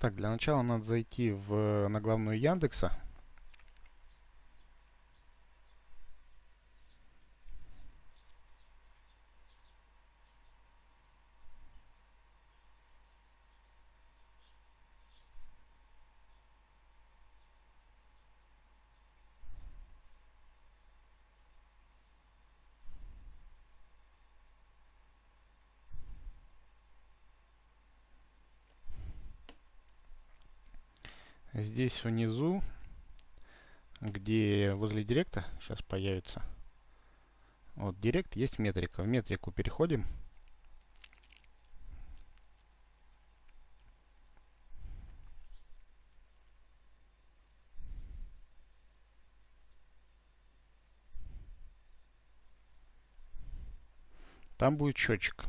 Так, для начала надо зайти в, на главную Яндекса. Здесь внизу, где возле директа, сейчас появится. Вот директ есть метрика. В метрику переходим. Там будет счетчик.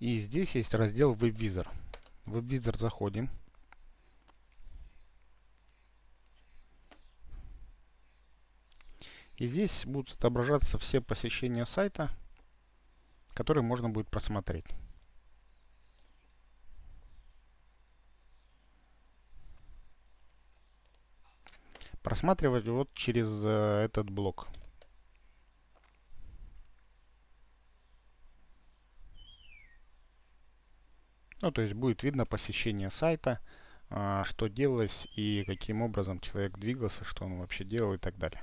И здесь есть раздел WebVisor. В WebVisor заходим. И здесь будут отображаться все посещения сайта, которые можно будет просмотреть. Просматривать вот через э, этот блок. Ну, то есть будет видно посещение сайта, а, что делалось и каким образом человек двигался, что он вообще делал и так далее.